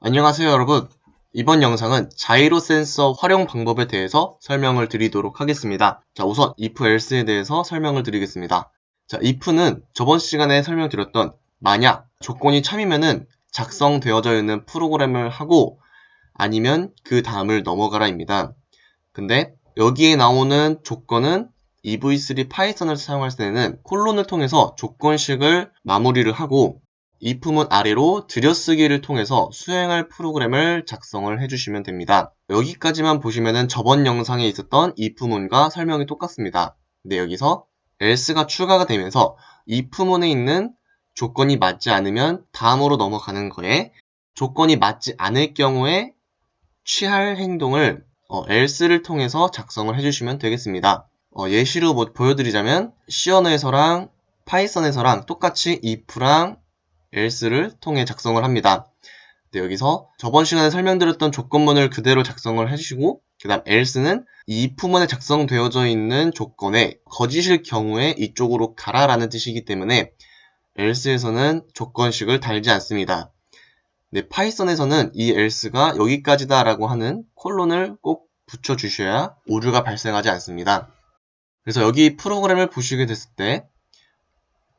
안녕하세요 여러분. 이번 영상은 자이로 센서 활용 방법에 대해서 설명을 드리도록 하겠습니다. 자 우선 if else에 대해서 설명을 드리겠습니다. 자 if는 저번 시간에 설명드렸던 만약 조건이 참이면은 작성되어져 있는 프로그램을 하고 아니면 그 다음을 넘어가라 입니다. 근데 여기에 나오는 조건은 EV3 파이썬을 사용할 때는 콜론을 통해서 조건식을 마무리를 하고 if문 아래로 들여쓰기를 통해서 수행할 프로그램을 작성을 해주시면 됩니다. 여기까지만 보시면 저번 영상에 있었던 if문과 설명이 똑같습니다. 근데 여기서 else가 추가가 되면서 if문에 있는 조건이 맞지 않으면 다음으로 넘어가는 거에 조건이 맞지 않을 경우에 취할 행동을 어, else를 통해서 작성을 해주시면 되겠습니다. 어, 예시로 뭐 보여드리자면 C 언어에서랑 파이썬에서랑 똑같이 if랑 else를 통해 작성을 합니다. 네, 여기서 저번 시간에 설명드렸던 조건문을 그대로 작성을 해주시고 그 다음 else는 이 if문에 작성되어져 있는 조건에 거짓일 경우에 이쪽으로 가라 라는 뜻이기 때문에 else에서는 조건식을 달지 않습니다. 네, 파이썬에서는 이 else가 여기까지다 라고 하는 콜론을 꼭 붙여주셔야 오류가 발생하지 않습니다. 그래서 여기 프로그램을 보시게 됐을 때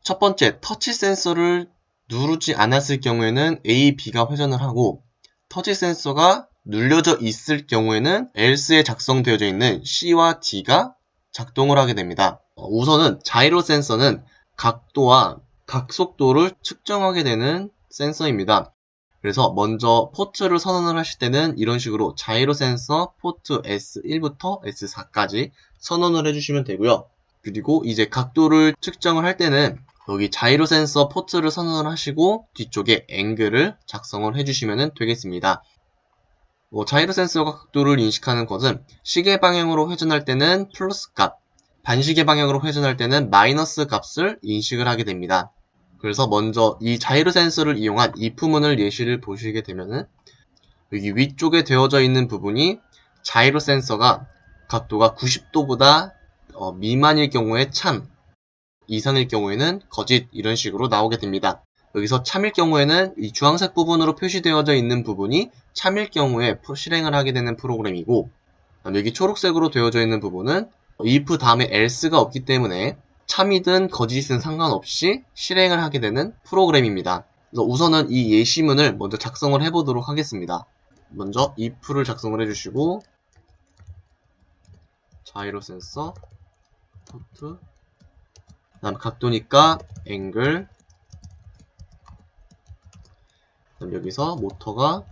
첫 번째 터치 센서를 누르지 않았을 경우에는 A, B가 회전을 하고 터치 센서가 눌려져 있을 경우에는 else에 작성되어져 있는 C와 D가 작동을 하게 됩니다. 어, 우선은 자이로 센서는 각도와 각속도를 측정하게 되는 센서입니다. 그래서 먼저 포트를 선언을 하실 때는 이런 식으로 자이로 센서 포트 S1부터 S4까지 선언을 해주시면 되고요. 그리고 이제 각도를 측정을 할 때는 여기 자이로 센서 포트를 선언을 하시고 뒤쪽에 앵글을 작성을 해주시면 되겠습니다. 뭐 자이로 센서가 각도를 인식하는 것은 시계 방향으로 회전할 때는 플러스 값, 반시계 방향으로 회전할 때는 마이너스 값을 인식을 하게 됩니다. 그래서 먼저 이 자이로 센서를 이용한 if문을 예시를 보시게 되면은 여기 위쪽에 되어져 있는 부분이 자이로 센서가 각도가 90도보다 어, 미만일 경우에 참, 이상일 경우에는 거짓 이런 식으로 나오게 됩니다. 여기서 참일 경우에는 이 주황색 부분으로 표시되어져 있는 부분이 참일 경우에 실행을 하게 되는 프로그램이고 여기 초록색으로 되어져 있는 부분은 if 다음에 else가 없기 때문에 참이든 거짓은 상관없이 실행을 하게 되는 프로그램입니다. 우선은 이 예시문을 먼저 작성을 해보도록 하겠습니다. 먼저 if를 작성을 해주시고 자이로 센서 포트 다음 각도니까 앵글. 그다음 여기서 모터가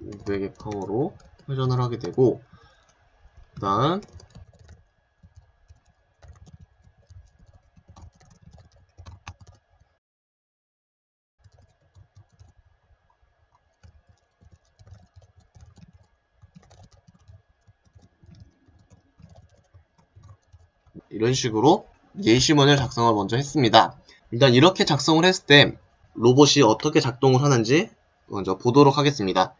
500의 파워로 회전을 하게 되고 그 다음 이런 식으로 예시문을 작성을 먼저 했습니다. 일단 이렇게 작성을 했을 때 로봇이 어떻게 작동을 하는지 먼저 보도록 하겠습니다.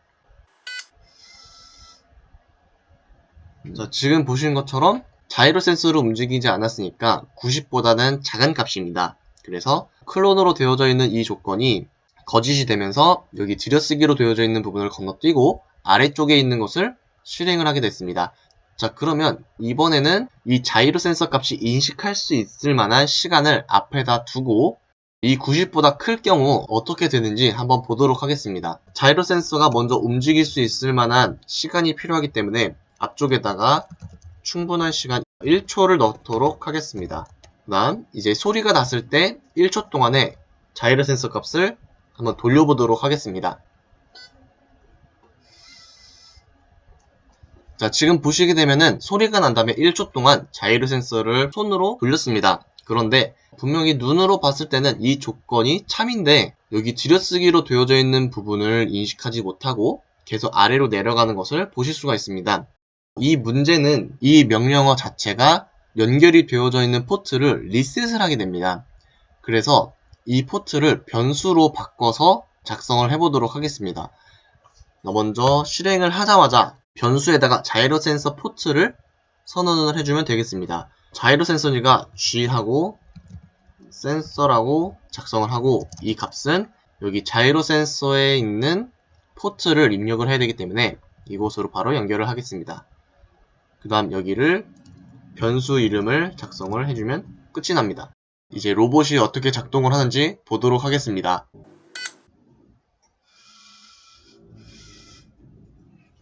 자, 지금 보시는 것처럼 자이로 센서를 움직이지 않았으니까 90보다는 작은 값입니다. 그래서 클론으로 되어져 있는 이 조건이 거짓이 되면서 여기 들여쓰기로 되어져 있는 부분을 건너뛰고 아래쪽에 있는 것을 실행을 하게 됐습니다. 자 그러면 이번에는 이 자이로 센서 값이 인식할 수 있을 만한 시간을 앞에다 두고 이 90보다 클 경우 어떻게 되는지 한번 보도록 하겠습니다. 자이로 센서가 먼저 움직일 수 있을 만한 시간이 필요하기 때문에 앞쪽에다가 충분한 시간 1초를 넣도록 하겠습니다. 그 다음 이제 소리가 났을 때 1초 동안에 자이로 센서 값을 한번 돌려보도록 하겠습니다. 자 지금 보시게 되면은 소리가 난 다음에 1초 동안 자이로 센서를 손으로 돌렸습니다. 그런데 분명히 눈으로 봤을 때는 이 조건이 참인데 여기 들여쓰기로 되어져 있는 부분을 인식하지 못하고 계속 아래로 내려가는 것을 보실 수가 있습니다. 이 문제는 이 명령어 자체가 연결이 되어져 있는 포트를 리셋을 하게 됩니다. 그래서 이 포트를 변수로 바꿔서 작성을 해보도록 하겠습니다. 먼저 실행을 하자마자 변수에다가 자이로 센서 포트를 선언을 해주면 되겠습니다. 자이로 센서니가 G하고 센서라고 작성을 하고 이 값은 여기 자이로 센서에 있는 포트를 입력을 해야 되기 때문에 이곳으로 바로 연결을 하겠습니다. 그 다음 여기를 변수 이름을 작성을 해주면 끝이 납니다. 이제 로봇이 어떻게 작동을 하는지 보도록 하겠습니다.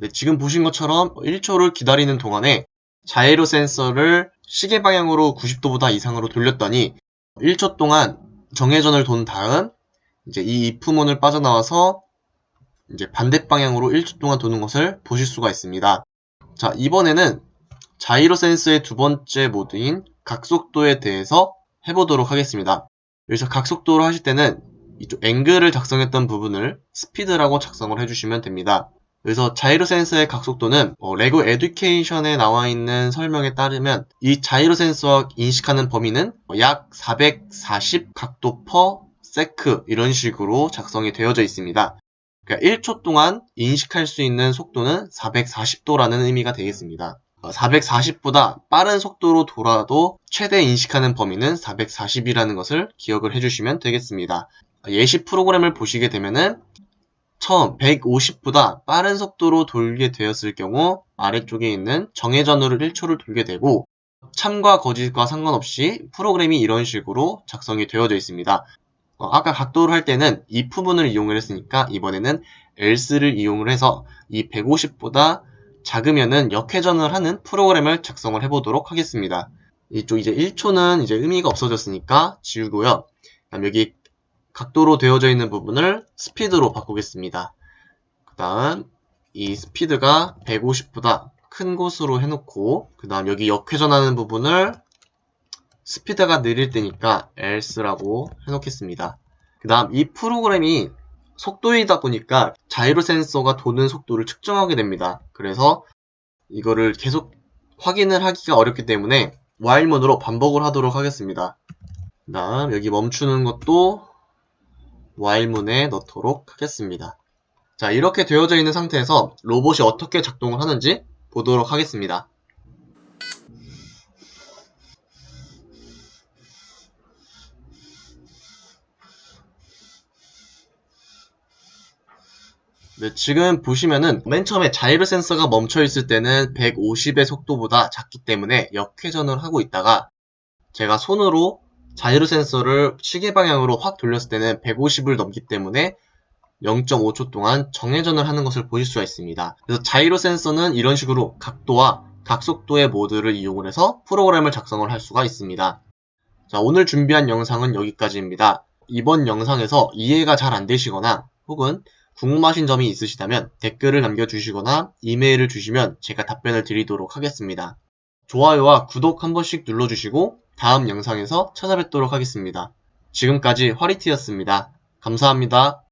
네, 지금 보신 것처럼 1초를 기다리는 동안에 자이로 센서를 시계 방향으로 90도보다 이상으로 돌렸더니 1초 동안 정회전을 돈 다음 이제 이 if문을 빠져나와서 이제 반대 방향으로 1초 동안 도는 것을 보실 수가 있습니다. 자, 이번에는 자이로 센서의 두 번째 모드인 각속도에 대해서 해보도록 하겠습니다. 여기서 각속도를 하실 때는 이쪽 앵글을 작성했던 부분을 스피드라고 작성을 해주시면 됩니다. 그래서 자이로 센서의 각속도는 어, 레고 에듀케이션에 나와 있는 설명에 따르면 이 자이로 센서가 인식하는 범위는 약 440 각도 퍼 세크 이런 식으로 작성이 되어져 있습니다. 그러니까 1초 동안 인식할 수 있는 속도는 440도라는 의미가 되겠습니다. 440보다 빠른 속도로 돌아도 최대 인식하는 범위는 440이라는 것을 기억을 해주시면 되겠습니다. 예시 프로그램을 보시게 되면은 처음 150보다 빠른 속도로 돌게 되었을 경우 아래쪽에 있는 정회전으로 1초를 돌게 되고 참과 거짓과 상관없이 프로그램이 이런 식으로 작성이 되어져 있습니다. 어, 아까 각도를 할 때는 이 부분을 이용을 했으니까 이번에는 else를 이용을 해서 이 150보다 작으면은 역회전을 하는 프로그램을 작성을 해보도록 하겠습니다. 이쪽 이제 1초는 이제 의미가 없어졌으니까 지우고요. 여기 각도로 되어져 있는 부분을 스피드로 바꾸겠습니다. 그 다음 이 스피드가 150보다 큰 곳으로 해놓고 그 다음 여기 역회전하는 부분을 스피드가 느릴 때니까 else라고 해놓겠습니다. 그 다음 이 프로그램이 속도이다 보니까 자이로 센서가 도는 속도를 측정하게 됩니다. 그래서 이거를 계속 확인을 하기가 어렵기 때문에 while문으로 반복을 하도록 하겠습니다. 그 다음 여기 멈추는 것도 while문에 넣도록 하겠습니다. 자 이렇게 되어져 있는 상태에서 로봇이 어떻게 작동을 하는지 보도록 하겠습니다. 네, 지금 보시면은 맨 처음에 자이로 센서가 멈춰 있을 때는 150의 속도보다 작기 때문에 역회전을 하고 있다가 제가 손으로 자이로 센서를 시계 방향으로 확 돌렸을 때는 150을 넘기 때문에 0.5초 동안 정회전을 하는 것을 보실 수가 있습니다. 그래서 자이로 센서는 이런 식으로 각도와 각속도의 모드를 이용을 해서 프로그램을 작성을 할 수가 있습니다. 자, 오늘 준비한 영상은 여기까지입니다. 이번 영상에서 이해가 잘 안 되시거나 혹은 궁금하신 점이 있으시다면 댓글을 남겨주시거나 이메일을 주시면 제가 답변을 드리도록 하겠습니다. 좋아요와 구독 한 번씩 눌러주시고 다음 영상에서 찾아뵙도록 하겠습니다. 지금까지 화리티였습니다. 감사합니다.